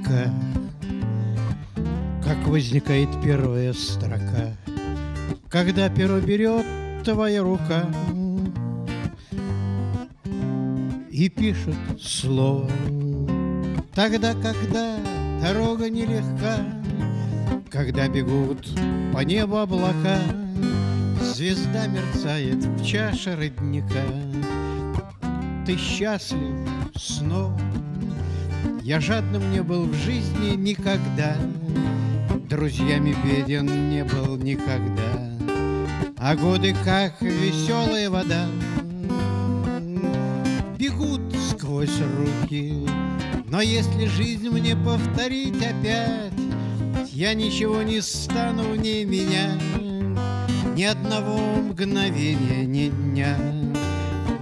Река? Как возникает первая строка? Когда перо берет твоя рука И пишет слово Тогда, когда дорога нелегка Когда бегут по небу облака Звезда мерцает в чаше родника Ты счастлив снова Я жадным не был в жизни никогда Друзьями беден не был никогда. А годы, как веселая вода Бегут сквозь руки. Но если жизнь мне повторить опять Я ничего не стану в ней менять. Ни одного мгновения, ни дня,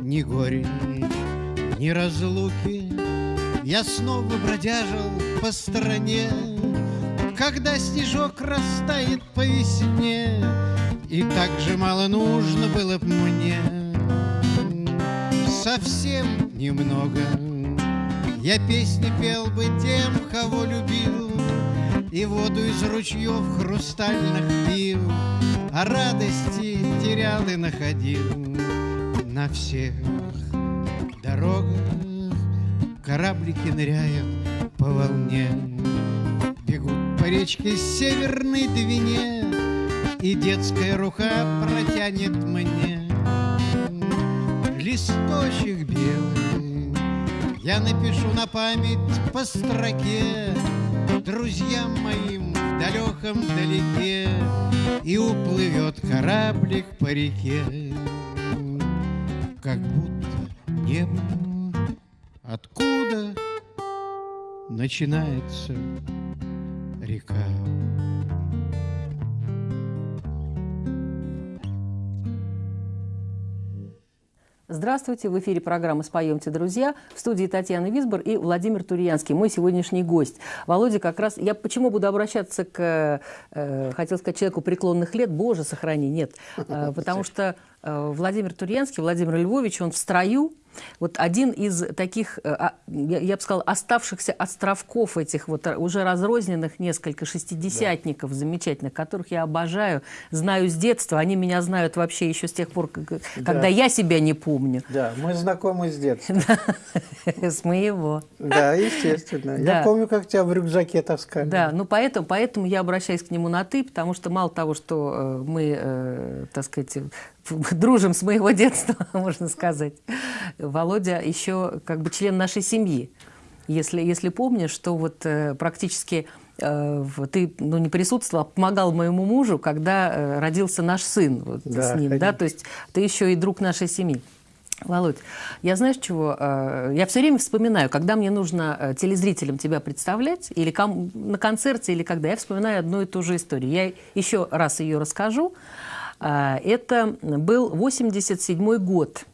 ни горе, ни разлуки. Я снова бродяжил по стране, Когда снежок растает по весне, И так же мало нужно было б мне. Совсем немного Я песни пел бы тем, кого любил, И воду из ручьев хрустальных пил, а радости терял и находил на всех дорогах. Кораблики ныряют по волне, Бегут по речке Северной Двине, И детская рука протянет мне Листочек белый, я напишу на память по строке Друзьям моим в далеком далеке и уплывет кораблик по реке, Как будто небо Откуда начинается река? Здравствуйте, в эфире программы «Споемте, друзья». В студии Татьяна Висбор и Владимир Турьянский, мой сегодняшний гость. Володя как раз... Я почему буду обращаться к, э, хотел сказать, человеку преклонных лет? Боже, сохрани, нет. Э, потому что э, Владимир Турьянский, Владимир Львович, он в строю, вот один из таких, э, а, я бы сказала, оставшихся островков этих вот уже разрозненных несколько шестидесятников да. замечательных, которых я обожаю, знаю с детства. Они меня знают вообще еще с тех пор, когда да. я себя не помню. Да, мы знакомы с детства. С моего. Да, естественно. Я помню, как тебя в рюкзаке таскали. Да, ну поэтому, поэтому я обращаюсь к нему на «ты», потому что мало того, что э, мы, э, так сказать, дружим с моего детства, можно сказать. Володя еще как бы член нашей семьи. Если, если помнишь, что вот э, практически э, ты ну, не присутствовал, а помогал моему мужу, когда э, родился наш сын вот, да, с ним, да, то есть ты еще и друг нашей семьи. Володь, я знаешь чего? Я все время вспоминаю, когда мне нужно телезрителям тебя представлять, или на концерте, или когда, я вспоминаю одну и ту же историю. Я еще раз ее расскажу. А, это был 87 год,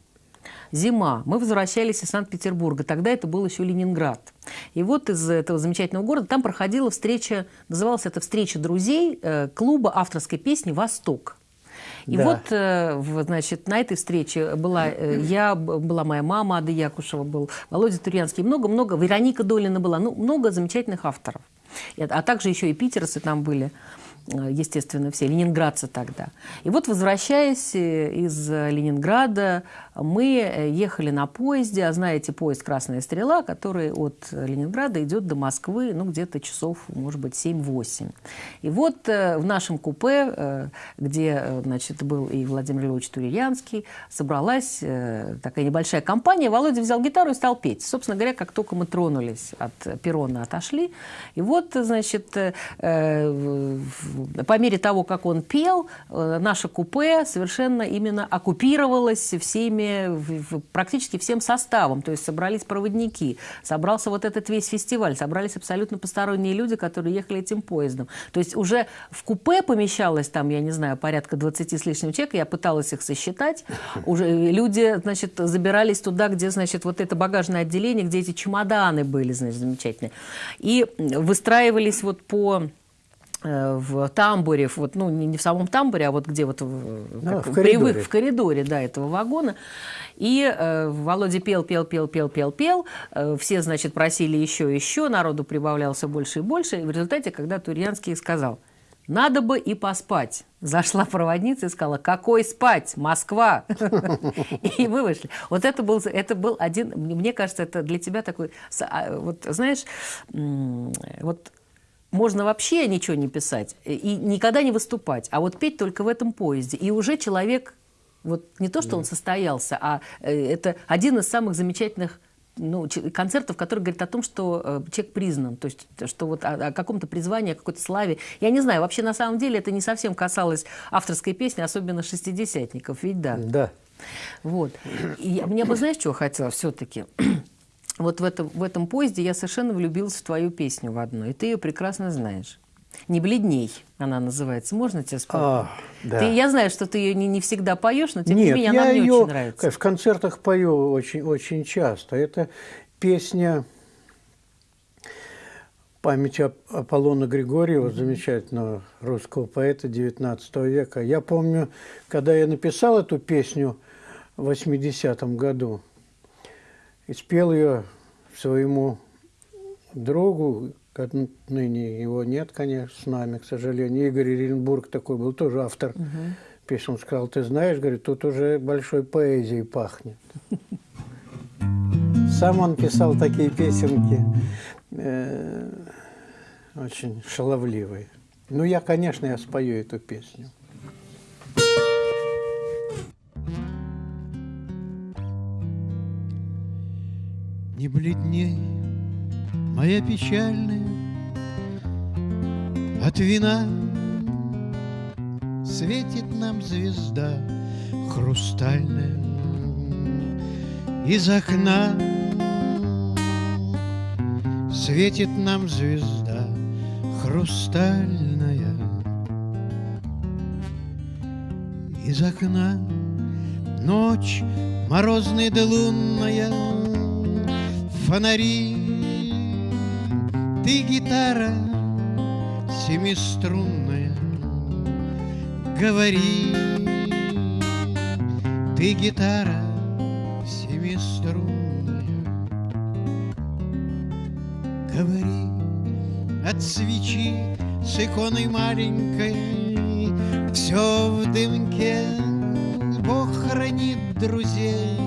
зима. Мы возвращались из Санкт-Петербурга. Тогда это был еще Ленинград. И вот из этого замечательного города там проходила встреча, называлась это «Встреча друзей» э, клуба авторской песни «Восток». И да. вот, э, значит, на этой встрече была э, я, была моя мама Ада Якушева, был Володя Турьянский, много-много, Вероника Долина была, ну, много замечательных авторов. А также еще и питерцы там были. Э, естественно, все, ленинградцы тогда. И вот, возвращаясь э, из Ленинграда, мы э, ехали на поезде, а знаете, поезд «Красная стрела», который от Ленинграда идет до Москвы, ну, где-то часов, может быть, 7-8. И вот в нашем купе, где, значит, был и Владимир Львович Турьянский, собралась такая небольшая компания. Володя взял гитару и стал петь. Собственно говоря, как только мы тронулись от перрона, отошли. И вот, значит, по мере того, как он пел, э, наше купе совершенно именно оккупировалось всеми, практически всем составом. То есть собрались проводники, собрался вот этот весь фестиваль, собрались абсолютно посторонние люди, которые ехали этим поездом. То есть уже в купе помещалось там, я не знаю, порядка 20 с лишним человек, я пыталась их сосчитать. Уже люди, значит, забирались туда, где, значит, вот это багажное отделение, где эти чемоданы были, значит, замечательные. И выстраивались вот по в тамбуре, вот, ну, не в самом тамбуре, а вот где вот да, в, коридоре. Привык, в коридоре да, этого вагона. И э, Володя пел, пел, пел, пел, пел, пел. Э, все, значит, просили еще, еще, народу прибавлялся больше и больше. И в результате, когда Турьянский сказал, надо бы и поспать. Зашла проводница и сказала, какой спать, Москва. И мы вышли. Вот это был, это был один, мне кажется, это для тебя такой, а, вот знаешь, вот можно вообще ничего не писать и никогда не выступать, а вот петь только в этом поезде. И уже человек, вот не то, что он состоялся, а э, это один из самых замечательных ну, концертов, который говорит о том, что э, человек признан, то есть что вот о, о каком-то призвании, о какой-то славе. Я не знаю, вообще на самом деле это не совсем касалось авторской песни, особенно шестидесятников, ведь да? Да. Вот. И мне бы, знаешь, чего хотела все-таки? Вот в этом, в этом поезде я совершенно влюбилась в твою песню в одну, и ты ее прекрасно знаешь. «Не бледней» она называется. Можно тебе спеть? А, да. ты, я знаю, что ты ее не, не всегда поешь, но тем не менее она мне ее, очень нравится. в концертах пою очень, очень часто. Это песня памяти Аполлона Григорьева, замечательного русского поэта XIX века. Я помню, когда я написал эту песню в 80-м году, и спел ее своему другу, ныне его нет, конечно, с нами, к сожалению. Игорь Иренбург такой был, тоже автор угу. песен. Он сказал, ты знаешь, говорит, тут уже большой поэзией пахнет. Сам он писал такие песенки, э, очень шаловливые. Ну, я, конечно, я спою эту песню. Не бледней, моя печальная, От вина. Светит нам звезда хрустальная Из окна. Светит нам звезда хрустальная Из окна. Ночь морозная да лунная фонари. Ты гитара семиструнная, говори. Ты гитара семиструнная, говори. От свечи с иконой маленькой Все в дымке Бог хранит друзей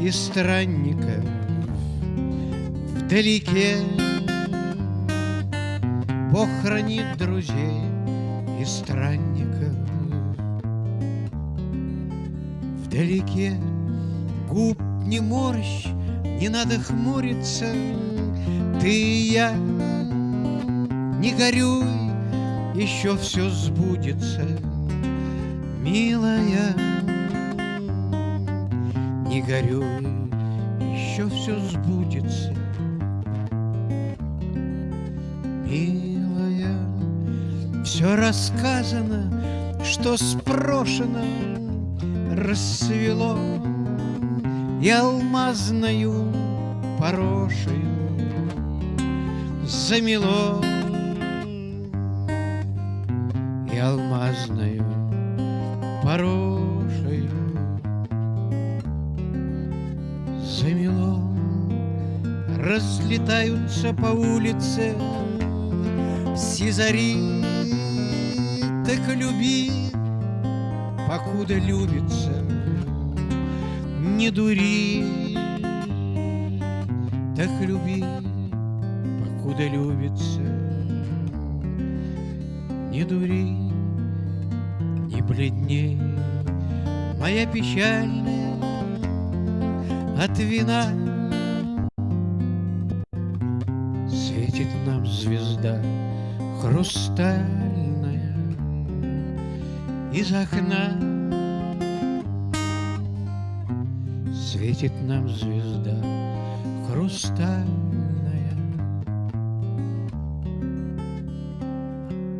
и странников вдалеке Бог хранит друзей и странников. Вдалеке губ не морщ, не надо хмуриться. Ты и я, не горюй, еще все сбудется. Милая, не горюй, еще все сбудется Все рассказано, что спрошено, рассвело И алмазною порошею замело. И алмазною порошею замело. Разлетаются по улице сизари так люби, покуда любится, не дури. Так люби, покуда любится, не дури, не бледней. Моя печальная от вина Светит нам звезда хрустальная.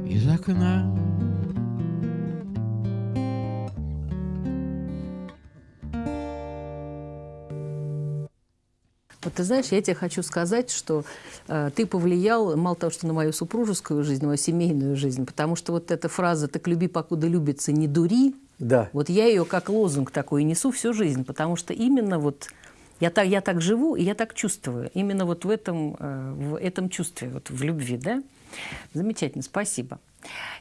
Из окна. Вот ты знаешь, я тебе хочу сказать, что э, ты повлиял мало того, что на мою супружескую жизнь, на мою семейную жизнь, потому что вот эта фраза «так люби, покуда любится, не дури», Да. вот я ее как лозунг такой несу всю жизнь, потому что именно вот я так, я так живу, и я так чувствую. Именно вот в этом, э, в этом чувстве, вот в любви, да? Замечательно, спасибо.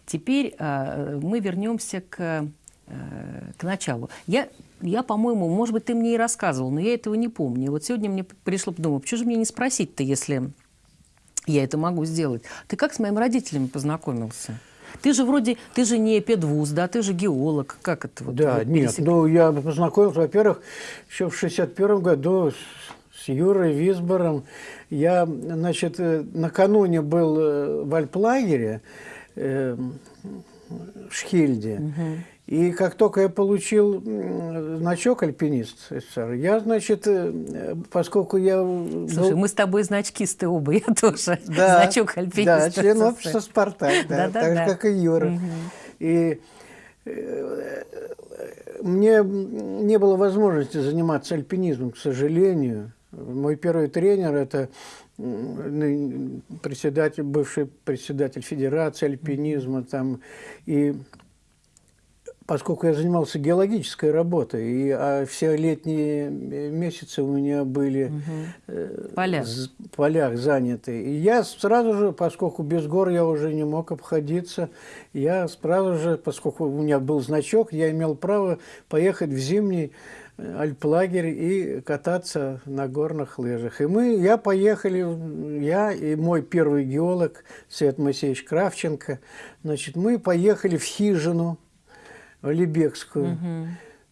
Теперь э, мы вернемся к, э, к началу. Я, я, по-моему, может быть, ты мне и рассказывал, но я этого не помню. Вот сегодня мне пришло подумать, почему же мне не спросить-то, если я это могу сделать? Ты как с моими родителями познакомился? Ты же вроде, ты же не педвуз, да, ты же геолог. Как это вот? Да, вот нет, пересек- ну я познакомился, во-первых, еще в 61 году с, Юрой Висбором. Я, значит, э, накануне был э, в Альплагере э, в Шхильде. И как только я получил значок альпинист СССР, я, значит, э, поскольку я Слушай, был- мы с тобой значкисты оба, я тоже. да, Значок альпиниста. Да, член общества «Спартак», да, Да-да-да. так же, как и Юра. И э, мне не было возможности заниматься альпинизмом, к сожалению. Мой первый тренер – это председатель, бывший председатель Федерации альпинизма. Там, и поскольку я занимался геологической работой, и а все летние месяцы у меня были э, Поля. з- в полях заняты. И я сразу же, поскольку без гор я уже не мог обходиться, я сразу же, поскольку у меня был значок, я имел право поехать в зимний э, альплагерь и кататься на горных лыжах. И мы, я поехали, я и мой первый геолог Свет Моисеевич Кравченко, значит, мы поехали в хижину Алибекскую.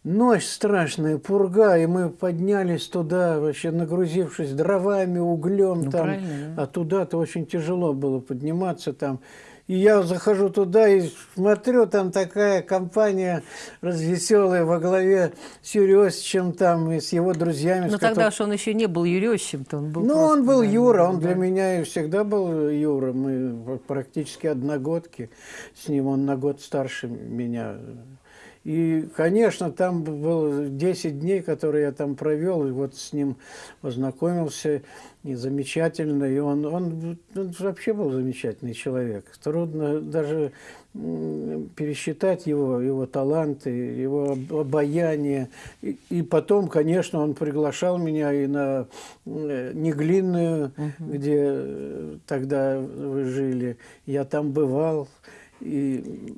Ночь страшная, пурга, и мы поднялись туда, вообще нагрузившись дровами, углем Ну, там. правильно. А туда-то очень тяжело было подниматься там. И я захожу туда и смотрю, там такая компания развеселая во главе с Юрьевичем там и с его друзьями. Ну, тогда которыми- уж он еще не был Юрьевичем-то, он был ну, просто, он был да, Юра, он да. для меня и всегда был Юра. Мы практически одногодки с ним, он на год старше меня. И, конечно, там было 10 дней, которые я там провел, и вот с ним познакомился, и замечательно. И он, он, он вообще был замечательный человек. Трудно даже пересчитать его, его таланты, его об- обаяние. И, и потом, конечно, он приглашал меня и на Неглинную, где э, тогда вы жили. Я там бывал. И,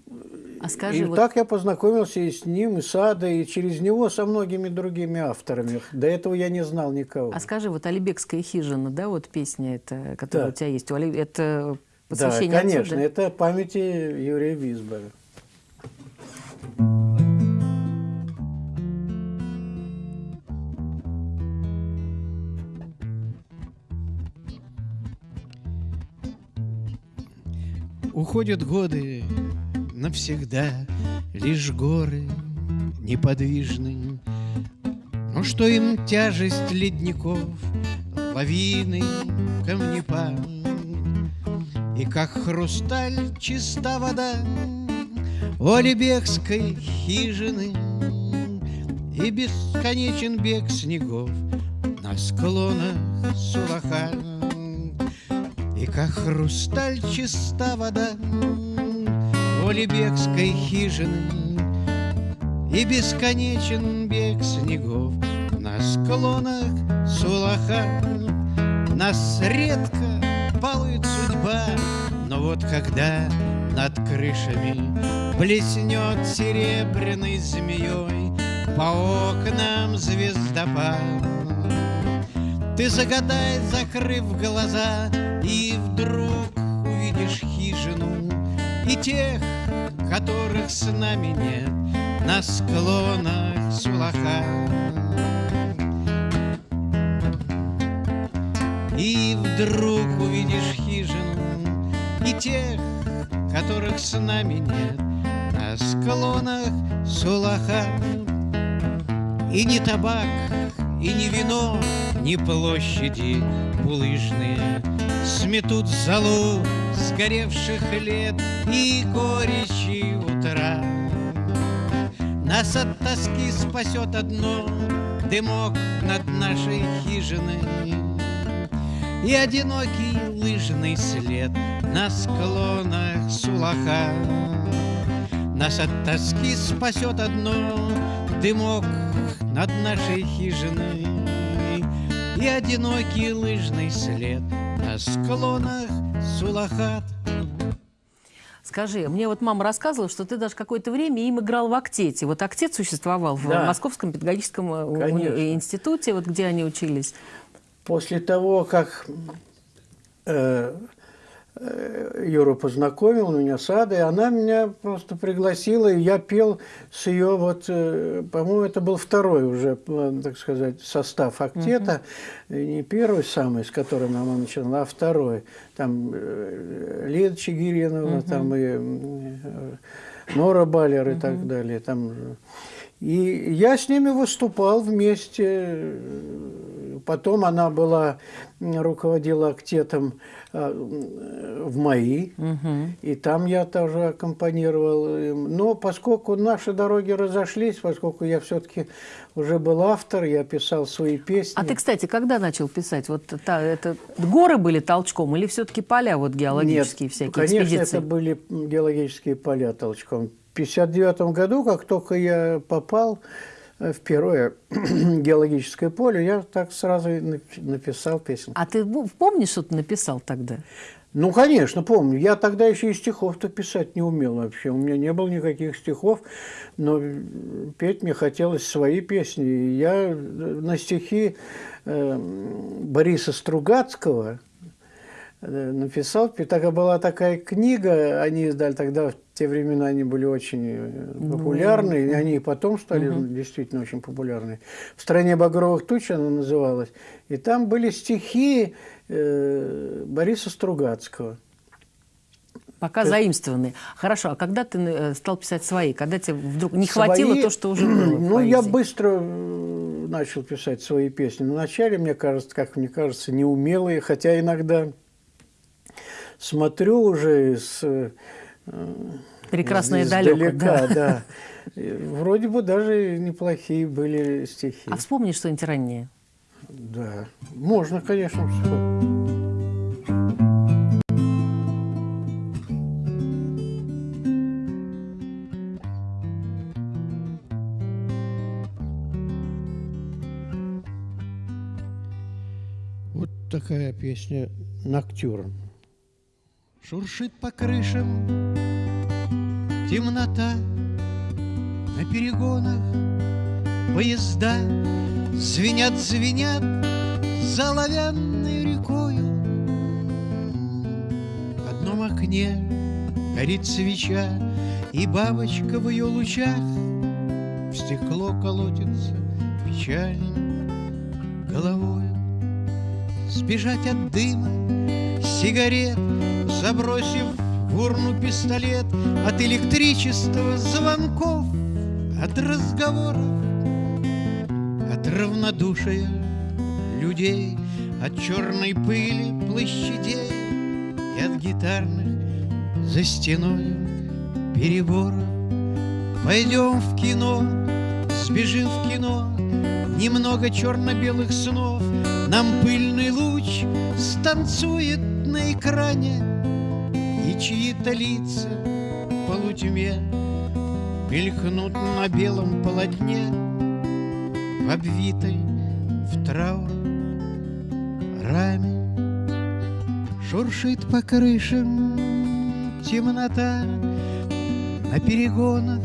А скажи, и вот- так я познакомился и с ним, и с Адой, и через него со многими другими авторами. До этого я не знал никого. А скажи, вот «Алибекская хижина», да, вот песня эта, которая Да. у тебя есть, это Да, посвящение отцу, конечно, да? это памяти Юрия Висбора. Уходят годы навсегда, лишь горы неподвижны. Но что им тяжесть ледников, лавины, камнепад? И как хрусталь чиста вода у Алибекской хижины, И бесконечен бег снегов на склонах Сулаха. И как хрусталь чиста вода у Лебекской хижины, И бесконечен бег снегов на склонах Сулаха. Нас редко балует судьба, но вот когда над крышами Блеснет серебряной змеей по окнам звездопад, ты загадай, закрыв глаза, и вдруг увидишь хижину и тех, которых с нами нет на склонах Сулаха. И вдруг увидишь хижину и тех, которых с нами нет на склонах Сулаха. И не табак, и не вино, ни площади булыжные Сметут золу сгоревших лет и горечи утра. Нас от тоски спасет одно Дымок над нашей хижиной. И одинокий лыжный след на склонах Сулаха. Нас от тоски спасет одно дымок над нашей хижиной. И одинокий лыжный след склонах Сулахат Скажи, мне вот мама рассказывала, что ты даже какое-то время им играл в актете. Вот актет существовал в Да. Московском педагогическом э, Конечно. институте, вот где они учились. После того, как э, Юра познакомил меня с Адой, она меня просто пригласила, и я пел с ее, вот, э, по-моему, это был второй уже, э, так сказать, состав актета, И не первый самый, с которым она начинала, а второй. Там э, Лида Чигиринова, там и э, Нора Балер и так далее. Там, э, и я с ними выступал вместе. Потом она была, руководила актетом а, в МАИ, и там я тоже аккомпанировал. им. Но поскольку наши дороги разошлись, поскольку я все-таки уже был автор, я писал свои песни. А ты, кстати, когда начал писать? Вот та, это горы были толчком или все-таки поля вот геологические Нет, всякие конечно, экспедиции? это были геологические поля толчком. В 59 году, как только я попал э, в первое геологическое поле, я так сразу написал песню. А ты помнишь, что ты написал тогда? Ну, конечно, помню. Я тогда еще и стихов-то писать не умел вообще. У меня не было никаких стихов, но э, петь мне хотелось свои песни. И я э, на стихи э, Бориса Стругацкого написал. Тогда была такая книга, они издали тогда, в те времена они были очень э, популярны, и они и потом стали действительно очень популярны. «В стране багровых туч» она называлась. И там были стихи э, Бориса Стругацкого. Пока заимствованные. Хорошо, а когда ты э, стал писать свои? Когда тебе вдруг не хватило Свои- то, что уже было Ну, я быстро э, начал писать свои песни. Вначале, мне кажется, как мне кажется, неумелые, хотя иногда смотрю уже с э, Прекрасное издалека, далеко, да. да. Вроде бы даже неплохие были стихи. А вспомни что-нибудь раннее. Да, можно, конечно, вспомнить. Вот такая песня «Ноктюрн». Шуршит по крышам. Темнота На перегонах. Поезда Звенят, звенят за оловянной рекою. В одном окне горит свеча И бабочка в ее лучах В стекло колотится печальной головою Сбежать от дыма сигарет, Забросив в урну пистолет От электричества звонков, От разговоров, от равнодушия людей, От черной пыли площадей И от гитарных за стеной переборов. Пойдем в кино, сбежим в кино, Немного черно-белых снов, Нам пыльный луч станцует на экране, чьи-то лица в полутьме Мелькнут на белом полотне, В обвитой в траур раме. Шуршит по крышам темнота, На перегонах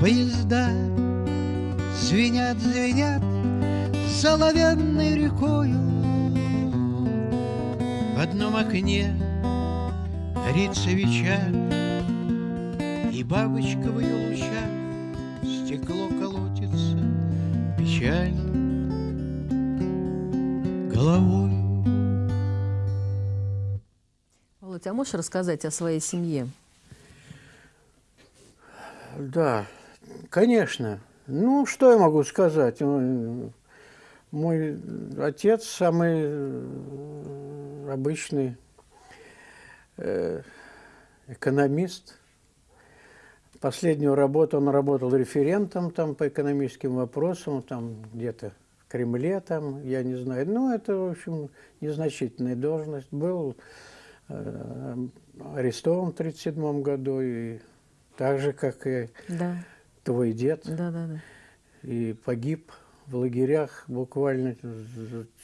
поезда Звенят, звенят за оловянной рекою. В одном окне горит свеча, И бабочка в ее лучах Стекло колотится печально головой. Володь, а можешь рассказать о своей семье? Да, конечно. Ну, что я могу сказать? Мой, отец самый э, обычный экономист. Последнюю работу он работал референтом там, по экономическим вопросам, там где-то в Кремле, там, я не знаю. Ну, это, в общем, незначительная должность. Был э, арестован в 1937 году, и так же, как и Да, твой дед, да, да, да. и погиб в лагерях буквально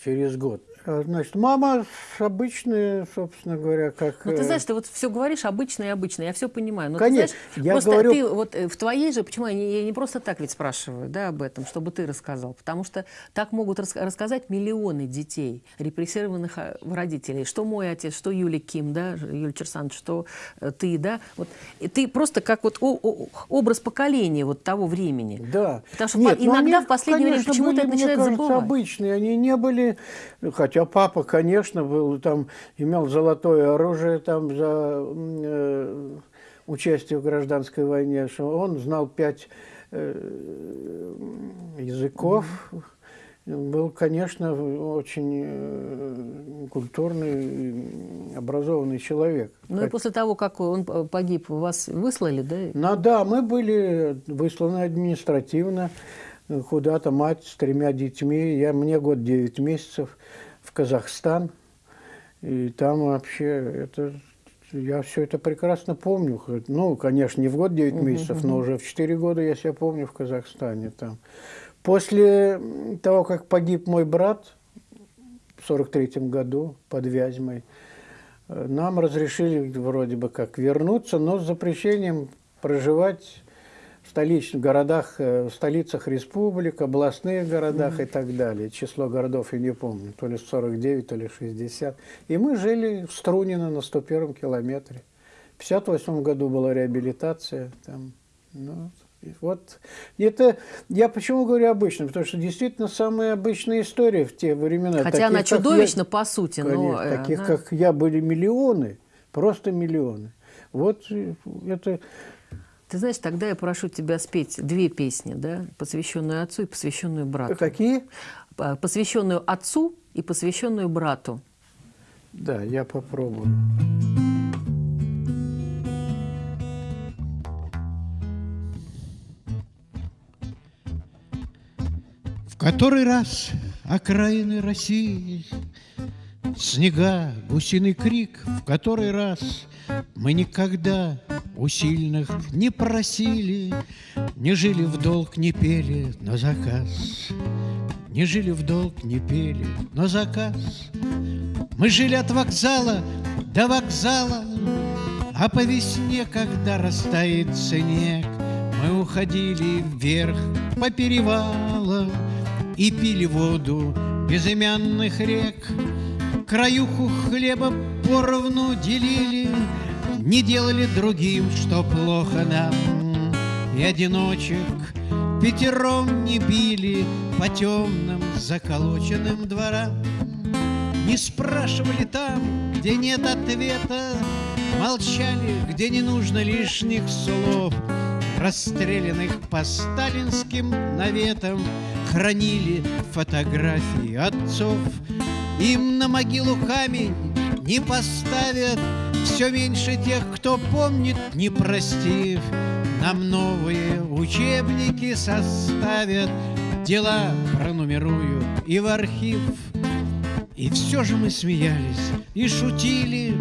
через год. А, Значит, мама обычная, собственно говоря, как... Ну, ты э, знаешь, ты вот все говоришь обычно и обычно, я все понимаю. Но Конечно, ты знаешь, я просто говорю- ты вот э, в твоей же, почему я не, я не просто так ведь спрашиваю, да, об этом, чтобы ты рассказал, потому что так могут рас- рассказать миллионы детей, репрессированных родителей, что мой отец, что Юлия Ким, да, Юлия Черсан, что э, ты, да, вот и ты просто как вот о- о- образ поколения вот того времени. Да. Потому что Нет, по- ну, иногда они, в последнее время конечно, почему-то были, это начинает кажется, забывать. обычные. Они не были... Хотя папа, конечно, был там, имел золотое оружие там за э, участие в гражданской войне. что Он знал пять э, языков. Был, конечно, очень э, культурный, образованный человек. Ну и после того, как он погиб, вас выслали, да? Ну да, мы были высланы административно куда-то, мать с тремя детьми. Я, мне год 9 месяцев Казахстан. И там вообще это... Я все это прекрасно помню. Ну, конечно, не в год 9 месяцев, но уже в 4 года я себя помню в Казахстане. Там. После того, как погиб мой брат в 43 году под Вязьмой, Э, Нам разрешили вроде бы как вернуться, но с запрещением проживать столичных городах, э, в столицах республик, областных городах и так далее. Число городов я не помню, то ли 49, то ли 60. И мы жили в Струнино на 101 километре. В 58 году была реабилитация. Там, ну, вот это я почему говорю обычно, потому что действительно самая обычная история в те времена. Хотя Таких, она как я- чудовищна по сути, но... Конечно, э, таких, она- как я, были миллионы, просто миллионы. Вот э, это... Ты знаешь, тогда я прошу тебя спеть две песни, да, посвященную отцу и посвященную брату. Какие? П- Посвященную отцу и посвященную брату. Да, я попробую. В который раз окраины России Снега, гусиный крик, в который раз Мы никогда у сильных не просили, Не жили в долг, не пели на заказ. Не жили в долг, не пели на заказ. Мы жили от вокзала до вокзала, А по весне, когда растает снег, Мы уходили вверх по перевалам И пили воду безымянных рек. Краюху хлеба поровну делили, Не делали другим, что плохо нам. И одиночек пятером не били По темным заколоченным дворам. Не спрашивали там, где нет ответа, Молчали, где не нужно лишних слов, Расстрелянных по сталинским наветам Хранили фотографии отцов. Им на могилу камень не поставят, Все меньше тех, кто помнит, не простив. Нам новые учебники составят, Дела пронумеруют и в архив. И все же мы смеялись и шутили,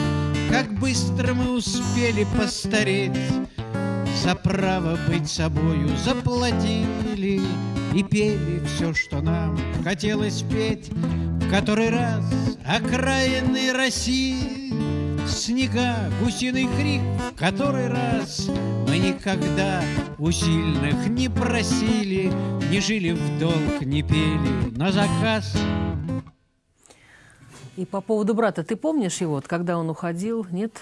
Как быстро мы успели постареть. За право быть собою заплатили И пели все, что нам хотелось петь. Который раз окраины России Снега, гусиный крик, который раз Мы никогда у сильных не просили, Не жили в долг, не пели на заказ. И по поводу брата, ты помнишь его, когда он уходил, нет?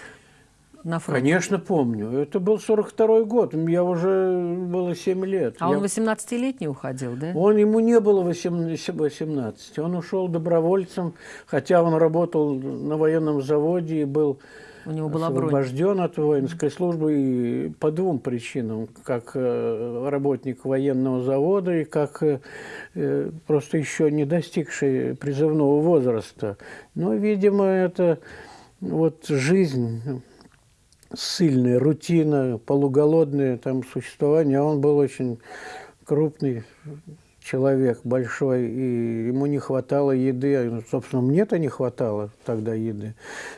На фронт. Конечно, помню. Это был 42-й год. Я уже было 7 лет. А Я- он 18-летний уходил, да? Он, ему не было 18, 18. Он ушел добровольцем, хотя он работал на военном заводе и был У него была бронь. освобожден от воинской службы и по двум причинам. Как э, работник военного завода и как э, э, просто еще не достигший призывного возраста. Но, видимо, это вот жизнь сильная, рутина, полуголодное там существование. А он был очень крупный человек большой, и ему не хватало еды, ну, собственно, мне-то не хватало тогда еды.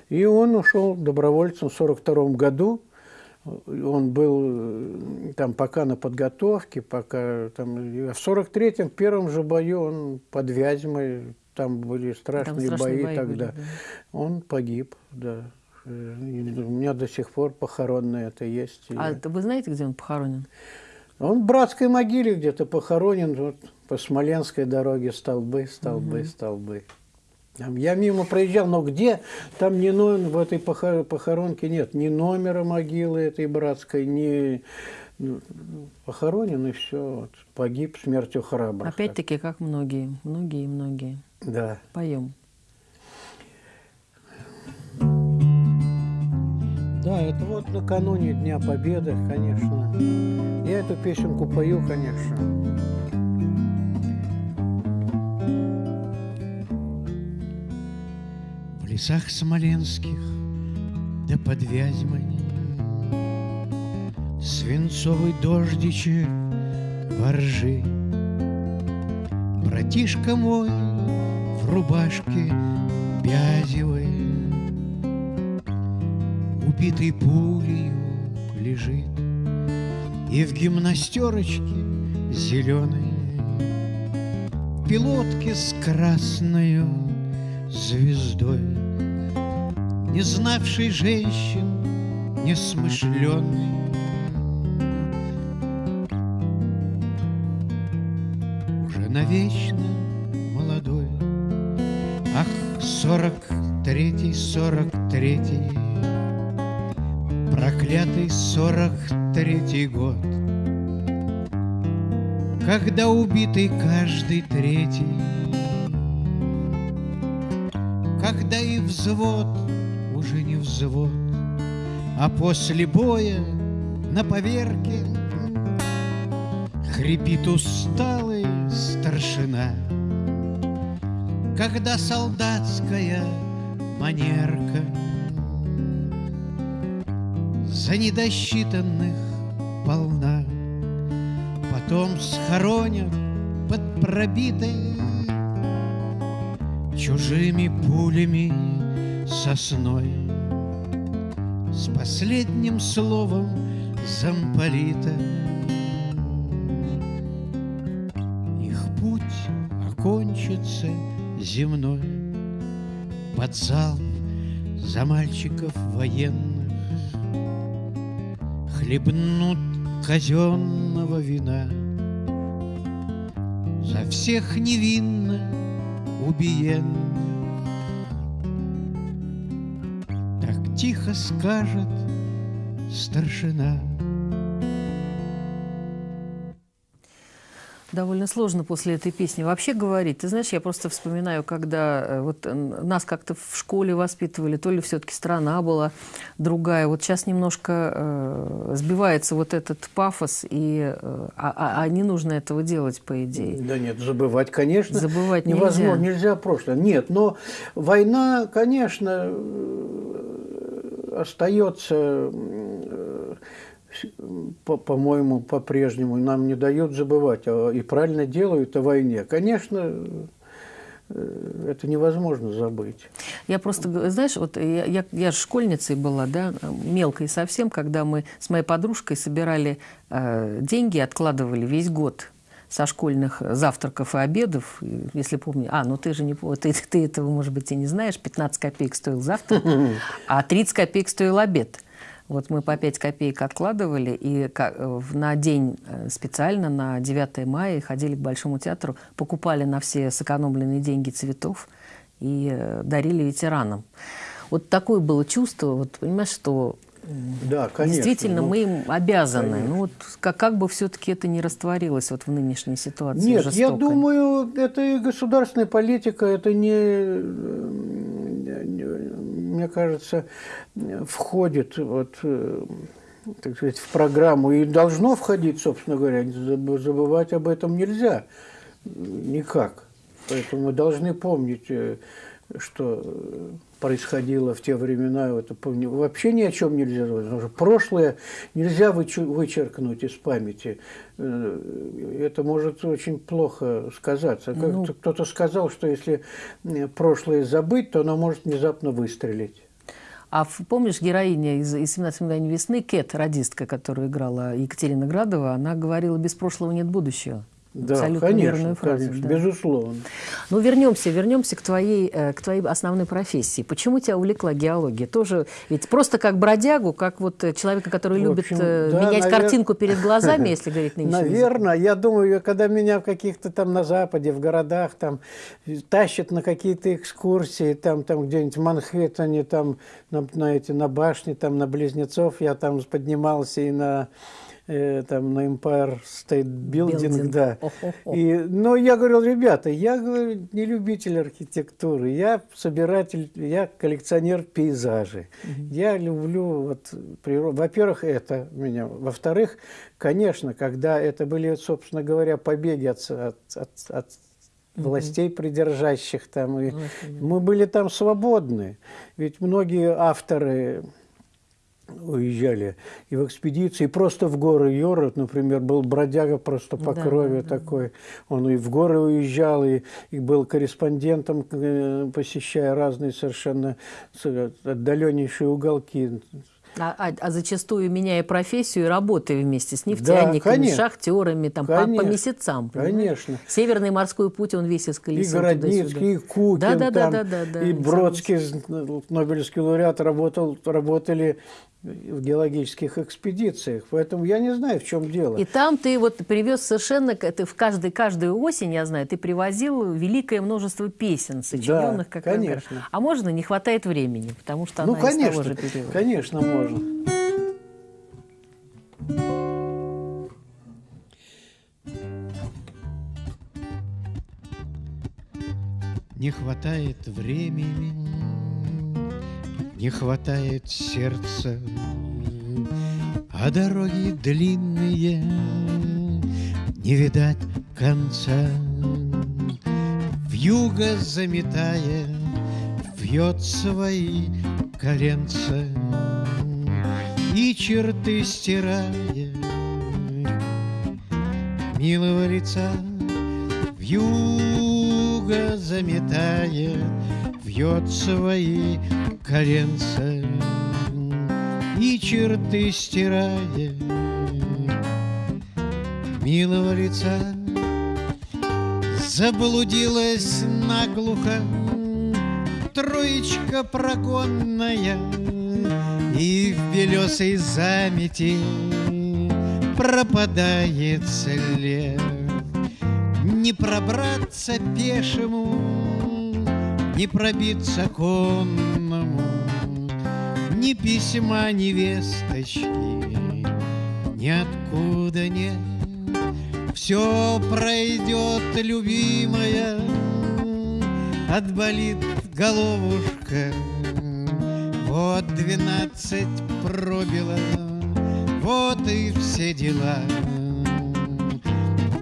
И он ушел добровольцем в 42 году, он был э, там пока на подготовке, пока там, в 43-м, в первом же бою он под Вязьмой, там были страшные, там бои, бои тогда. Были, да. Он погиб, да. Э, у меня до сих пор похоронное это есть. А я... вы знаете, где он похоронен? Он в братской могиле где-то похоронен, вот по Смоленской дороге столбы, столбы, угу. столбы. Я мимо проезжал, но где? Там ни номер, в этой похоронке нет ни номера могилы этой братской, ни ну, похоронен и все, вот, погиб смертью храбрых. Опять-таки, как многие, многие, многие. Да. Поем. Да, это вот накануне Дня Победы, конечно. Я эту песенку пою, конечно. лесах смоленских, да под Вязьмой Свинцовый дождичек воржи. Братишка мой в рубашке бязевой, Убитый пулею лежит, И в гимнастерочке зеленой Пилотки с красною звездой. Не знавший женщин, несмышленный. Уже навечно молодой, ах, сорок третий, сорок третий, проклятый сорок третий год, когда убитый каждый третий, когда и взвод уже не взвод, А после боя на поверке Хрипит усталый старшина, Когда солдатская манерка За недосчитанных полна, Потом схоронят под пробитой Чужими пулями сосной. С последним словом замполита. Их путь окончится земной. Под залп за мальчиков военных Хлебнут казенного вина За всех невинно убиенных тихо скажет старшина. Довольно сложно после этой песни вообще говорить. Ты знаешь, я просто вспоминаю, когда э, вот нас как-то в школе воспитывали, то ли все-таки страна была другая. Вот сейчас немножко э, сбивается вот этот пафос, и, э, а, а, а не нужно этого делать, по идее. Да нет, забывать, конечно, забывать невозможно, нельзя. нельзя прошлое. Нет, но война, конечно, остается, по-моему, по по-прежнему, нам не дают забывать, а и правильно делают о войне. Конечно, э, это невозможно забыть. Я просто, знаешь, вот я, я, я же школьницей была, да, мелкой совсем, когда мы с моей подружкой собирали э, деньги, откладывали весь год со школьных завтраков и обедов, если помню. А, ну ты же не ты, ты этого, может быть, и не знаешь. 15 копеек стоил завтрак, а 30 копеек стоил обед. Вот мы по 5 копеек откладывали, и на день э, специально, на 9 мая, ходили к Большому театру, покупали на все сэкономленные деньги цветов и э, дарили ветеранам. Вот такое было чувство, вот понимаешь, что да, конечно. Действительно, ну, мы им обязаны. Конечно. Ну, вот как, как бы все-таки это не растворилось вот в нынешней ситуации Нет, жестокой. я думаю, это и государственная политика, это не, мне кажется, входит вот, так сказать, в программу и должно входить, собственно говоря. Забывать об этом нельзя никак. Поэтому мы должны помнить э, что э, происходило в те времена, это помню, вообще ни о чем нельзя говорить. Потому что прошлое нельзя вычеркнуть из памяти. Э, это может очень плохо сказаться. Ну, Кто-то сказал, что если прошлое забыть, то оно может внезапно выстрелить. А помнишь, героиня из, из «17 мгновений весны», Кэт, радистка, которую играла Екатерина Градова, она говорила «без прошлого нет будущего». Да, Абсолютно конечно, верную фразу. Конечно, да. Безусловно. Ну, вернемся, вернемся к твоей, э, к твоей основной профессии. Почему тебя увлекла геология? Тоже ведь просто как бродягу, как вот э, человека, который В общем, любит э, да, менять навер... картинку перед глазами, если говорить нынче. Наверное, я думаю, когда меня в каких-то там на Западе, в городах там тащат на какие-то экскурсии, там, там где-нибудь в Манхэттене, там на, на, эти, на башне, там на Близнецов, я там поднимался и на э, там на Empire State Building, Building. да. И, но я говорил, ребята, я говорю, не любитель архитектуры, я собиратель, я коллекционер пейзажей. Угу. Я люблю вот природу. Во-первых, это меня. Во-вторых, конечно, когда это были, собственно говоря, побеги от, от, от, от властей придержащих там. И мы были там свободны. Ведь многие авторы уезжали и в экспедиции, и просто в горы Йорот, например, был бродяга просто по да, крови да, такой. Он и в горы уезжал, и, и был корреспондентом, э, посещая разные совершенно отдаленнейшие уголки а, а, а зачастую меняя профессию и работая вместе с нефтяниками, да, шахтерами, там, по, по месяцам. Конечно. Северный морской путь, он весь исколесил И Городницкий, и Кукин, да, да, там, да, да, да, да, и Бродский, Нобелевский лауреат, работал, работали в геологических экспедициях. Поэтому я не знаю, в чем дело. И там ты вот привез совершенно, ты в каждый, каждую осень, я знаю, ты привозил великое множество песен, сочиненных да, как конечно. Раз. А можно, не хватает времени, потому что ну, она конечно, из того же периода. конечно, можно. Не хватает времени не хватает сердца, А дороги длинные, не видать конца. В юго заметая, вьет свои коленца И черты стирая милого лица в юго заметая вьет свои коленца и черты стирая милого лица. Заблудилась наглухо троечка прогонная И в белесой замети пропадает след. Не пробраться пешему, не пробиться конному, ни письма невесточки, ниоткуда нет. Все пройдет, любимая, отболит головушка. Вот двенадцать пробила, вот и все дела.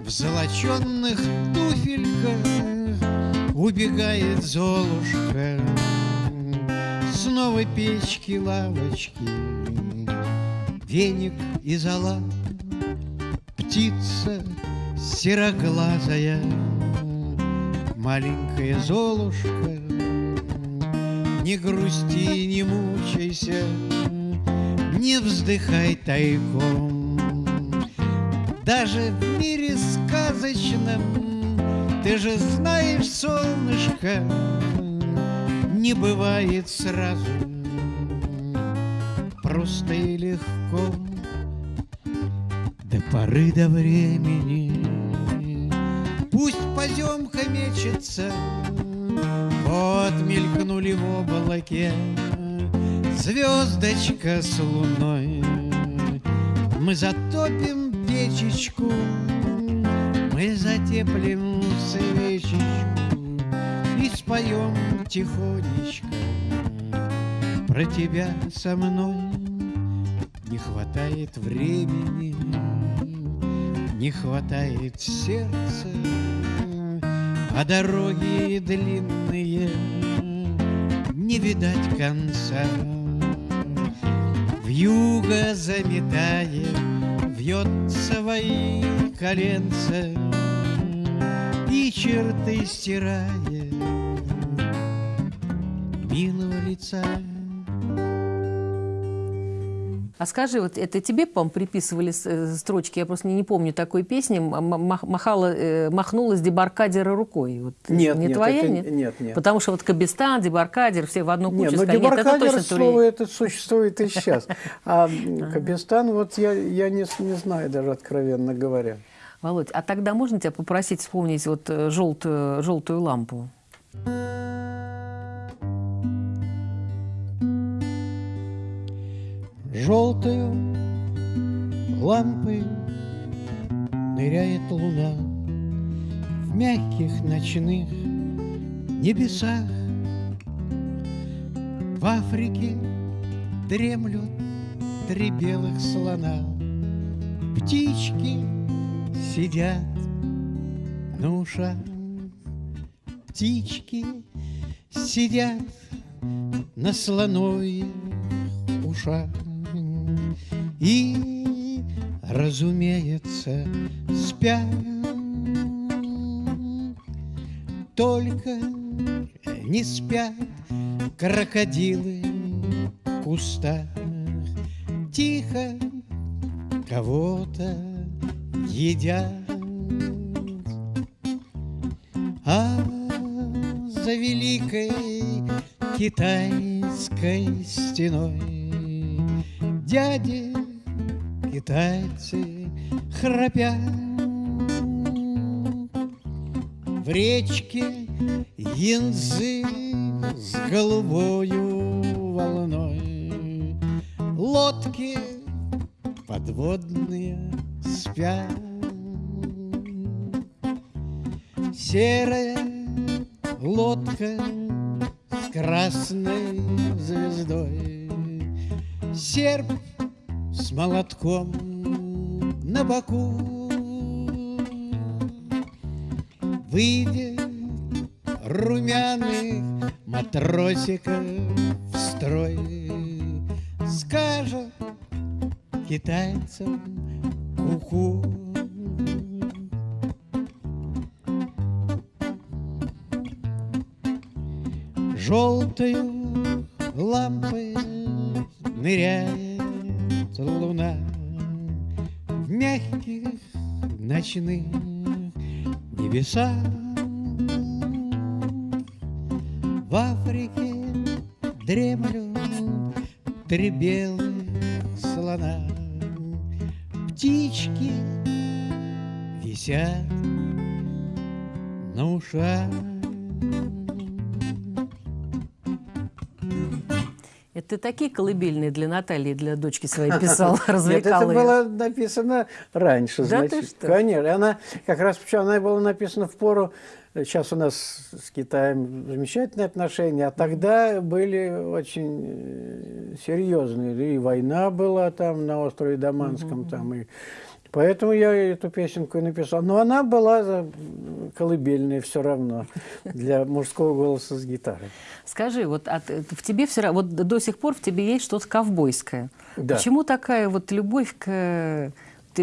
В золоченных туфельках убегает Золушка Снова печки, лавочки, веник и зола, Птица сероглазая, маленькая Золушка. Не грусти, не мучайся, не вздыхай тайком. Даже в мире сказочном ты же знаешь, солнышко, не бывает сразу. Просто и легко До поры до времени. Пусть поземка мечется Вот мелькнули в облаке Звездочка с луной. Мы затопим печечку Мы затеплим свечечку И споем тихонечко Про тебя со мной Не хватает времени Не хватает сердца А дороги длинные не видать конца. В юго заметая, вьет свои коленца И черты стирая милого лица. А скажи, вот это тебе, по приписывали э, строчки, я просто не, не помню такой песни, махала, э, махнула с дебаркадера рукой. Вот, нет, не нет, твоя, это, нет? Нет, нет. Потому что вот Кабистан, дебаркадер, все в одну кучу нет, но сказали. дебаркадер, нет, это точно слово твои. это существует и сейчас. А Кабистан, вот я, я не, не знаю даже, откровенно говоря. Володь, а тогда можно тебя попросить вспомнить вот желтую, желтую лампу? Желтую лампой ныряет луна В мягких ночных небесах В Африке дремлют три белых слона Птички сидят на ушах Птички сидят на слоновьих ушах и, разумеется, спят. Только не спят крокодилы в кустах. Тихо кого-то едят. А за великой китайской стеной дяди китайцы храпят. В речке янзы с голубою волной Лодки подводные спят. Серая лодка с красной звездой. Серп с молотком на боку. Выйдет румяных матросиков в строй. Скажет китайцам ку-ку Желтою лампой ныряет луна В мягких ночных небесах. В Африке дремлют три белых Птички висят на ушах Это ты такие колыбельные для Натальи, для дочки своей писал, Нет, это развлекал ее. было написано раньше, Да ты значит. что? Конечно. Она как раз почему она была написана в пору. Сейчас у нас с Китаем замечательные отношения, а тогда были очень э, серьезные. И война была там на острове Даманском, там и Поэтому я эту песенку и написал. Но она была колыбельная все равно для мужского голоса с гитарой. Скажи, вот от- в тебе все равно, вот до сих пор в тебе есть что-то ковбойское. Да. Почему такая вот любовь к...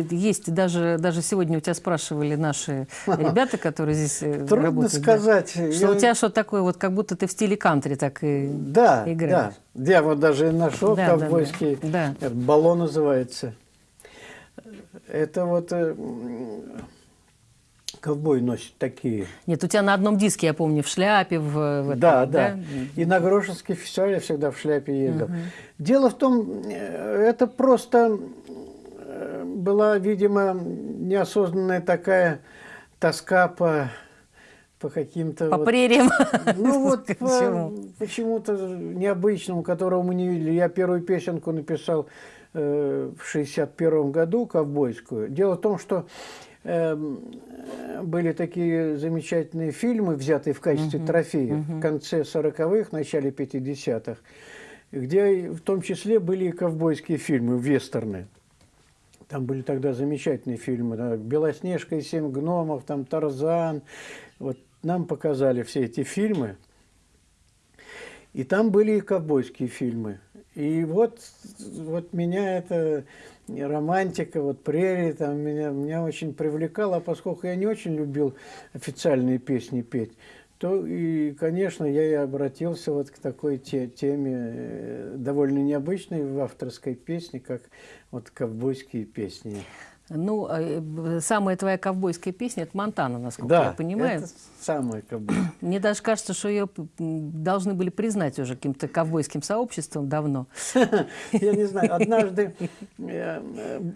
Есть даже, даже сегодня у тебя спрашивали наши ребята, которые здесь э, Трудно работают. да, сказать. Что Я- у тебя что-то такое, вот как будто ты в стиле кантри так и Да, играешь. да. Я вот даже нашел Да, да, ковбойский да. Да. баллон называется. Это вот э, ковбой носит такие. Нет, у тебя на одном диске, я помню, в шляпе, в, в этом, Да, да. И на Грошинский фестиваль я всегда в шляпе ездил. Дело в том, э, это просто была, видимо, неосознанная такая тоска по, по каким-то... По вот- прериям. Ну вот по- Почему? почему-то необычному, которого мы не видели. Я первую песенку написал э, в 61 году, ковбойскую. Дело в том, что э, были такие замечательные фильмы, взятые в качестве трофея в конце 40-х, начале 50-х, где в том числе были и ковбойские фильмы, вестерны. Там были тогда замечательные фильмы. да, «Белоснежка и семь гномов», там «Тарзан». Вот нам показали все эти фильмы. И там были и ковбойские фильмы. И вот, вот меня это романтика, вот прерии, там меня, меня очень привлекало, а поскольку я не очень любил официальные песни петь, то и, конечно, я и обратился вот к такой те, теме, э, довольно необычной в авторской песне, как вот ковбойские песни. Ну, а, э, самая твоя ковбойская песня – это «Монтана», насколько да, я понимаю. это самая ковбойская. Мне даже кажется, что ее должны были признать уже каким-то ковбойским сообществом давно. Я не знаю. Однажды э,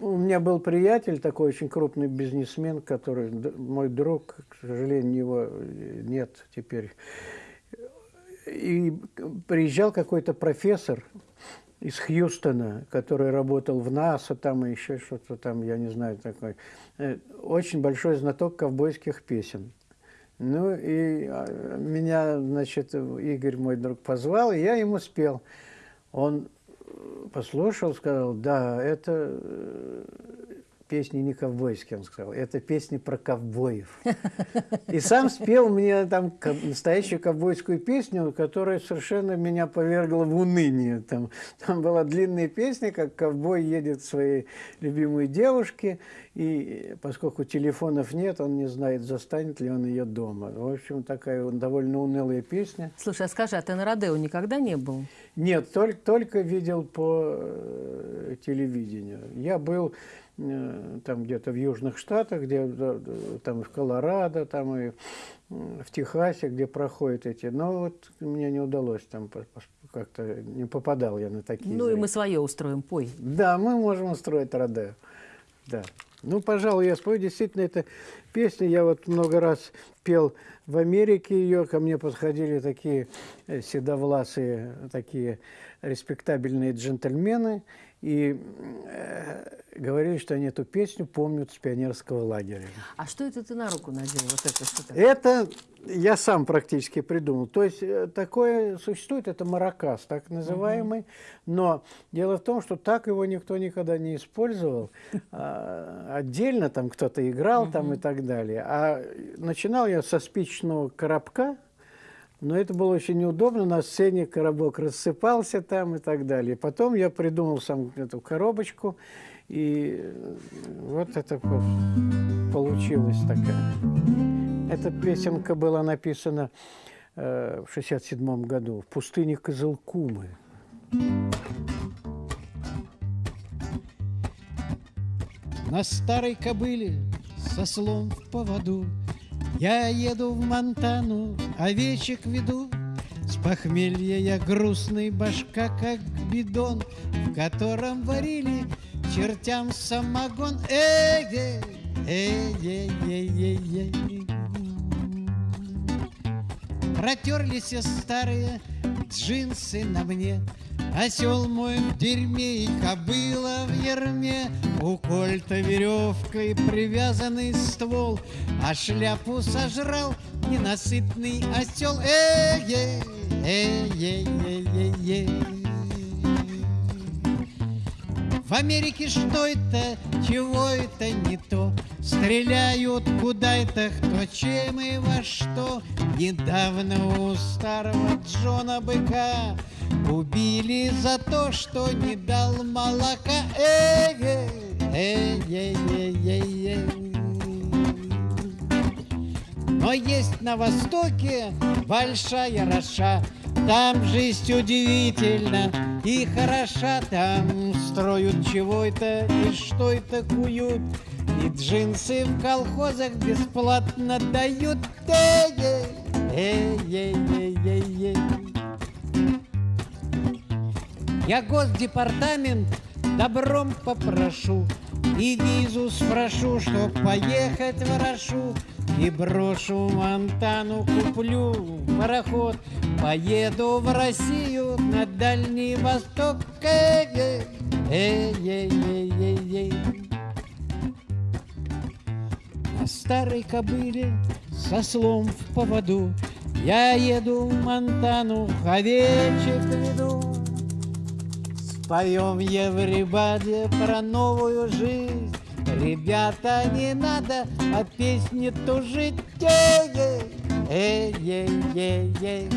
у меня был приятель, такой очень крупный бизнесмен, который, мой друг, к сожалению, его нет теперь. И приезжал какой-то профессор, из Хьюстона, который работал в НАСА, там и еще что-то там, я не знаю, такой. Э, очень большой знаток ковбойских песен. Ну и а, меня, значит, Игорь, мой друг, позвал, и я ему спел. Он послушал, сказал, да, это э, песни не ковбойские, он сказал, это песни про ковбоев. И сам спел мне там настоящую ковбойскую песню, которая совершенно меня повергла в уныние. Там, там была длинная песня, как ковбой едет к своей любимой девушке, и поскольку телефонов нет, он не знает, застанет ли он ее дома. В общем, такая довольно унылая песня. Слушай, а скажи, а ты на Родео никогда не был? Нет, только, только видел по э, телевидению. Я был там где-то в Южных Штатах, где там и в Колорадо, там и в Техасе, где проходят эти. Но вот мне не удалось там как-то не попадал я на такие. Ну зрения. и мы свое устроим, пой. Да, мы можем устроить Родео. Да. Ну, пожалуй, я спою. Действительно, эта песня, я вот много раз пел в Америке ее, ко мне подходили такие э, седовласые, такие респектабельные джентльмены, и э, говорили, что они эту песню помнят с пионерского лагеря. А что это ты на руку надел? Вот это что Это я сам практически придумал. То есть э, такое существует, это маракас, так называемый. Угу. Но дело в том, что так его никто никогда не использовал. А, отдельно там кто-то играл там и так далее. А начинал я со спичного коробка, но это было очень неудобно, на сцене коробок рассыпался там и так далее. Потом я придумал сам эту коробочку, и вот это получилось такая. Эта песенка была написана э, в 67 году в пустыне Козылкумы. На старой кобыле со слом в поводу я еду в Монтану, овечек веду, С похмелья я грустный, башка как бидон, В котором варили чертям самогон. Эй, эй, эй, эй, эй, эй. Протерлись старые джинсы на мне, Осел мой в дерьме и кобыла в ерме, У кольта веревкой привязанный ствол, А шляпу сожрал ненасытный осел. Эй, эй, эй, эй, эй, эй. В Америке что это, чего это не то? Стреляют куда это, кто чем и во что. Недавно у старого Джона Быка Убили за то, что не дал молока. Эй, эй, эй, эй, эй, эй. Но есть на востоке большая роша, Там жизнь удивительна и хороша, Там строят чего это и что это куют, И джинсы в колхозах бесплатно дают. Эй, эй, эй, эй, эй, эй. Я госдепартамент добром попрошу И визу спрошу, чтоб поехать в Рошу И брошу Монтану, куплю пароход Поеду в Россию на Дальний Восток Эй, эй, эй, эй, эй, эй. На старой кобыле со слом в поводу Я еду в Монтану, овечек веду Поем Евребаде про новую жизнь. Ребята, не надо от песни тужить. Эй, эй, эй, эй.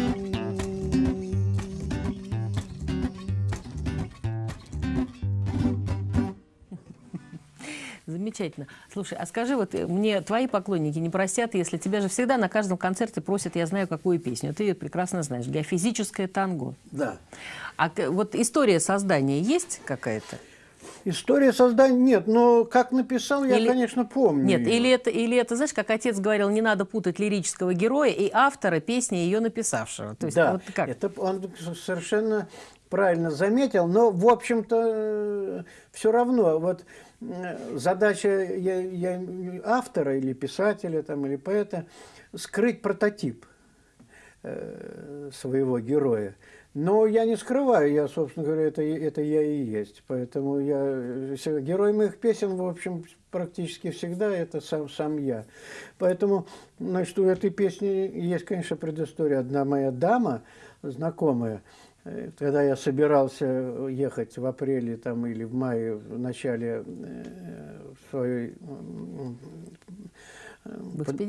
Замечательно. Слушай, а скажи, вот э, мне твои поклонники не простят, если тебя же всегда на каждом концерте просят, я знаю, какую песню. Ты прекрасно знаешь. Геофизическое танго. Да. А вот история создания есть какая-то? История создания нет, но как написал, я, Или- конечно, помню. Нет, или это, или это, знаешь, как отец говорил, не надо путать лирического героя и автора песни, ее написавшего. То есть да, вот как? это он совершенно правильно заметил, но, в общем-то, все равно, вот э, задача я, я- автора или писателя там, или поэта скрыть прототип э, своего героя. Но я не скрываю, я, собственно говоря, это, это я и есть. Поэтому я, э, герой моих песен, в общем, практически всегда это сам, сам я. Поэтому, значит, у этой песни есть, конечно, предыстория. Одна моя дама, знакомая, э, когда я собирался ехать в апреле там, или в мае, в начале э, в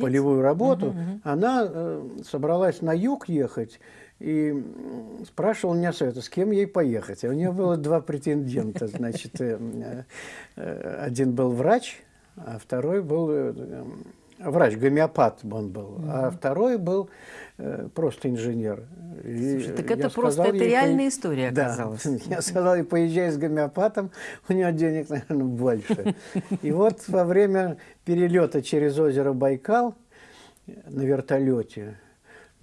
полевую работу, она э, собралась на юг ехать и м, спрашивала меня совета, с кем ей поехать. А у нее было два претендента. Значит, э, э, один был врач, а второй был э, э, врач, гомеопат он был, а второй был э, просто инженер. И Слушай, так это просто это ей, реальная «Пой- история Да. оказалась. Я сказал, ей, поезжай с гомеопатом, у него денег, наверное, больше. И вот во время перелета через озеро Байкал на вертолете,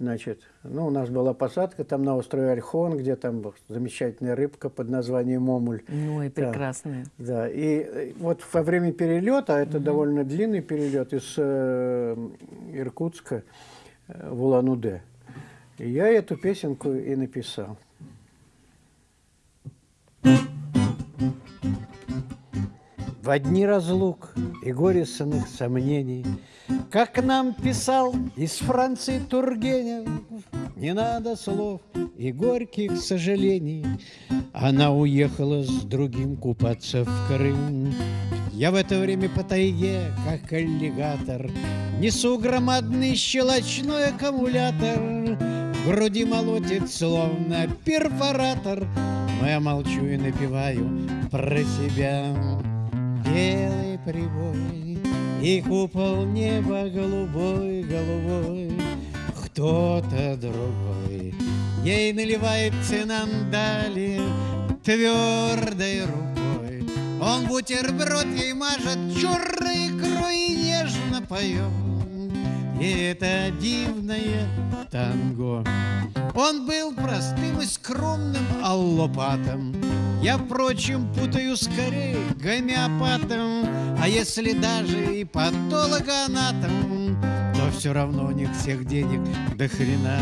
значит, ну, у нас была посадка там на острове Ольхон, где там замечательная рыбка под названием Момуль. Ну и Да. прекрасная. Да, и э, вот во время перелета, а это довольно длинный перелет из э, Иркутска э, в Улан-Удэ, я эту песенку и написал. В одни разлук и горестных сомнений, Как нам писал из Франции Тургенев, Не надо слов и горьких сожалений, Она уехала с другим купаться в Крым. Я в это время по тайге, как аллигатор, Несу громадный щелочной аккумулятор, В груди молотит, словно перфоратор, Но я молчу и напеваю про себя. Белый прибой и купол неба голубой, голубой, Кто-то другой ей наливает цинандали твердой рукой. Он бутерброд ей мажет черной икрой и нежно поет. И это дивное танго. Он был простым и скромным аллопатом. Я, впрочем, путаю скорее гомеопатом. А если даже и патологоанатом, то все равно у них всех денег до хрена.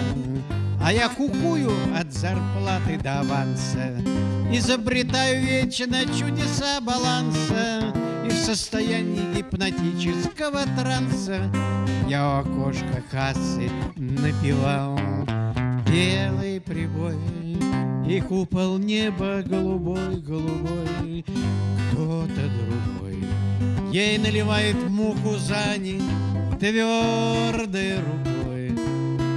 А я кукую от зарплаты до аванса, Изобретаю вечно чудеса баланса, И в состоянии гипнотического транса Я у окошка кассы напевал Белый прибой и купол неба голубой, голубой Кто-то другой. Ей наливает муку зани твердой рукой.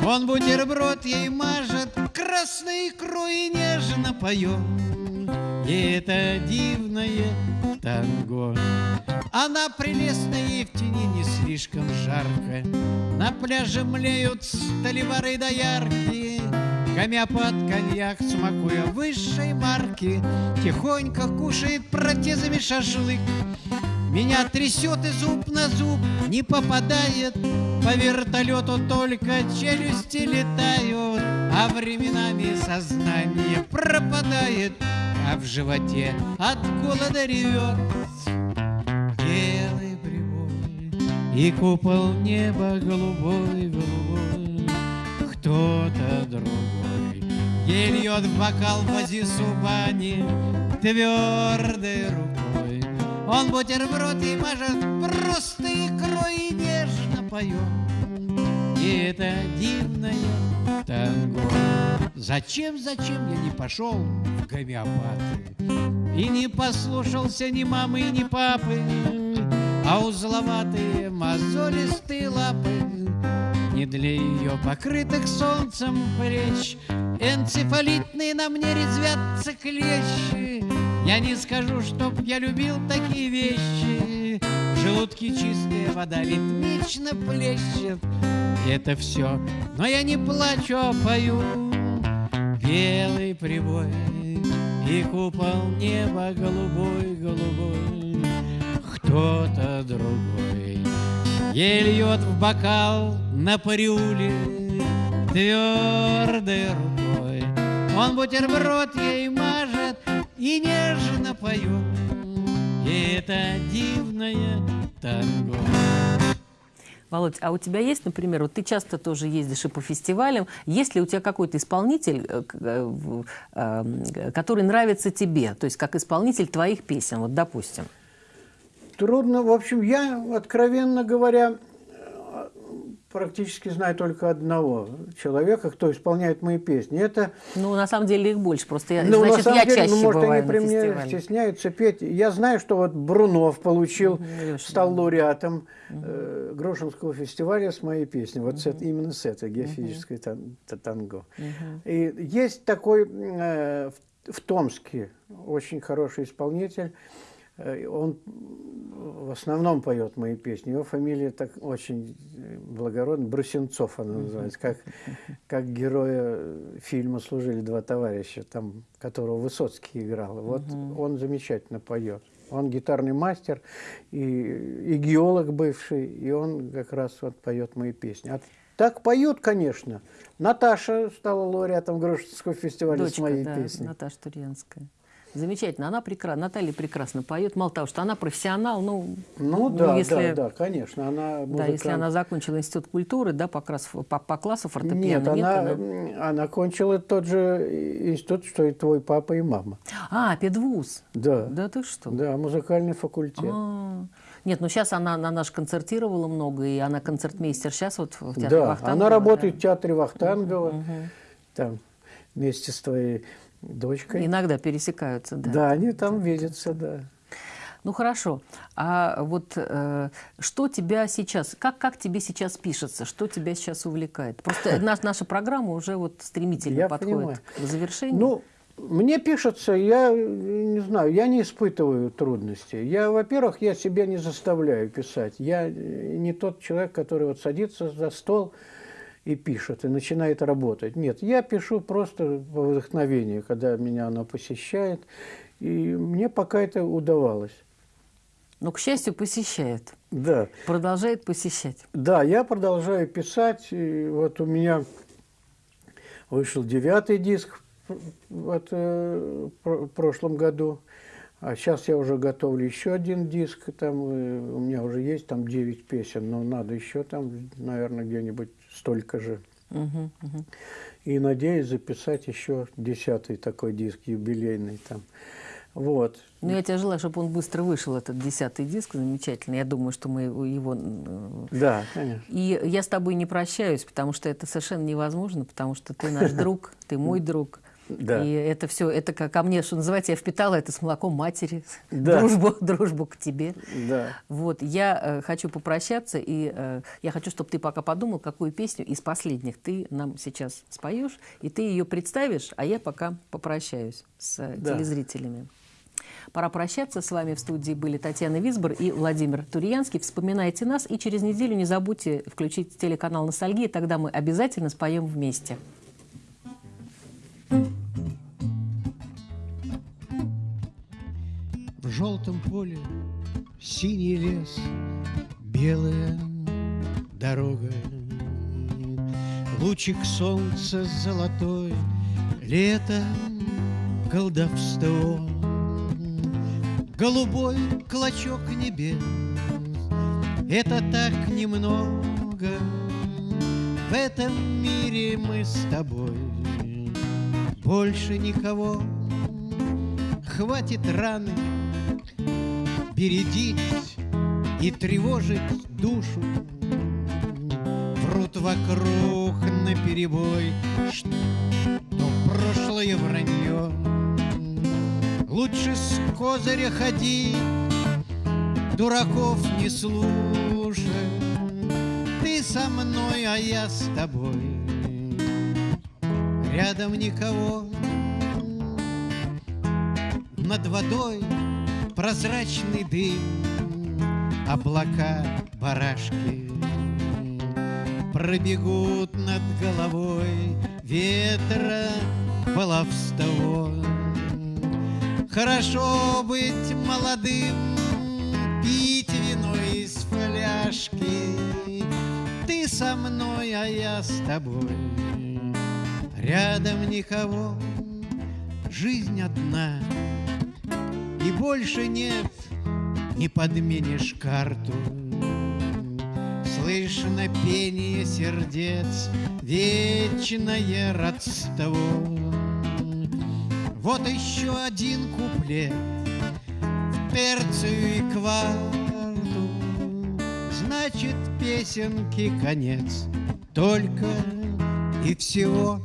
Он бутерброд ей мажет красной икрой и нежно поет. И это дивное танго. Она прелестная и в тени не слишком жарко На пляже млеют столевары доярки Гомеопат коньяк, смакуя высшей марки Тихонько кушает протезами шашлык. Меня трясет и зуб на зуб не попадает. По вертолету только челюсти летают А временами сознание пропадает А в животе от голода ревет Белый прибой и купол неба голубой, голубой Кто-то другой Ей льет в бокал вози субани Твердой рукой он бутерброд и мажет просто икрой и нежно поет. И это дивное танго. Зачем, зачем я не пошел в гомеопаты И не послушался ни мамы, ни папы, А узловатые мозолистые лапы Не для ее покрытых солнцем плеч. Энцефалитные на мне резвятся клещи. Я не скажу, чтоб я любил такие вещи. В желудке чистая вода ритмично плещет. И это все, но я не плачу, а пою. Белый прибой и купол неба голубой-голубой. Кто-то другой Ей льет в бокал на парюле Твердой рукой. Он бутерброд ей мажет И нежно поет. И это дивное танго. Володь, а у тебя есть, например, вот ты часто тоже ездишь и по фестивалям, есть ли у тебя какой-то исполнитель, э, э, э, который нравится тебе, то есть как исполнитель твоих песен, вот допустим? Трудно. В общем, я, откровенно говоря, практически знаю только одного человека, кто исполняет мои песни. Это... Ну, на самом деле их больше, просто я, ну, значит, на самом я деле, чаще ну, может, они при мне фестивале. стесняются петь. Я знаю, что вот Брунов получил, Леша, стал лауреатом э, Грошинского фестиваля с моей песней. Вот с этой- именно с этой геофизической та- танго. И есть такой э, в, в Томске очень хороший исполнитель. Э, Он в основном поет мои песни. Его фамилия так очень э, благородная. Брусенцов она называется. Как, как героя фильма «Служили два товарища», там, которого Высоцкий играл. Вот он замечательно поет. Он гитарный мастер и, и геолог бывший, и он как раз вот поет мои песни. А так поют, конечно. Наташа стала лауреатом Грошинского фестиваля с Дочка, моей да, песней. Наташа Турьянская. Замечательно. Она прекрасна. Наталья прекрасно поет. Мало того, что она профессионал, ну, Ну, да, если, да, да, конечно. Она да, музыкант. если она закончила институт культуры, да, по, классу, по, по классу фортепиано. Нет, она, она- м, она кончила тот же институт, что и твой папа и мама. А, педвуз. Да, да, Да ты что? музыкальный факультет. А. Нет, ну сейчас она, она наш концертировала много, и она концертмейстер сейчас вот в театре да, Вахтангова, она да. работает в театре Вахтангова, там, вместе с твоей дочкой. Иногда пересекаются, да. Да, они там видятся, да. Ну хорошо. А вот э, что тебя сейчас, как, как тебе сейчас пишется, что тебя сейчас увлекает? Просто наш, наша программа уже вот стремительно Я подходит понимаю. к завершению. Ну, мне пишется, я э, не знаю, я не испытываю трудностей. Я, во-первых, я себя не заставляю писать. Я э, не тот человек, который вот садится за стол и пишет, и начинает работать. Нет, я пишу просто по вдохновению, когда меня оно посещает. И мне пока это удавалось. Но, к счастью, посещает. Да. Продолжает посещать. Да, я продолжаю писать. И вот у меня вышел девятый диск вот, э, в прошлом году. А сейчас я уже готовлю еще один диск. Там э, у меня уже есть там 9 песен, но надо еще там, наверное, где-нибудь столько же. Мгм, мгм. И надеюсь записать еще десятый такой диск юбилейный там. Вот. Ну, я тебе желаю, чтобы он быстро вышел, этот десятый диск замечательный. Я думаю, что мы его... его, э, Да, конечно. И я с тобой не прощаюсь, потому что это совершенно невозможно, потому что ты наш друг, ты мой друг. Да. И это все, это ко мне, что называется, я впитала это с молоком матери, Да. дружбу, дружбу к тебе. Да. Вот, я э, хочу попрощаться, и э, я хочу, чтобы ты пока подумал, какую песню из последних ты нам сейчас споешь, и ты ее представишь, а я пока попрощаюсь с э, Да. телезрителями. Пора прощаться. С вами в студии были Татьяна Висбор и Владимир Турьянский. Вспоминайте нас, и через неделю не забудьте включить телеканал «Ностальгия», тогда мы обязательно споем вместе. Желтом поле синий лес, белая дорога. Лучик солнца золотой, лето, колдовство. Голубой клочок небес, это так немного. В этом мире мы с тобой больше никого. Хватит раны бередить и тревожить душу. Врут вокруг на перебой, что прошлое вранье. Лучше с козыря ходи, дураков не слушай. Ты со мной, а я с тобой. Рядом никого, над водой прозрачный дым, облака барашки пробегут над головой ветра баловство. Хорошо быть молодым, пить вино из фляжки. Ты со мной, а я с тобой. Рядом никого, жизнь одна, больше нет, не подменишь карту. Слышно пение сердец, вечное родство. Вот еще один куплет в перцию и кварту. Значит, песенки конец, только и всего.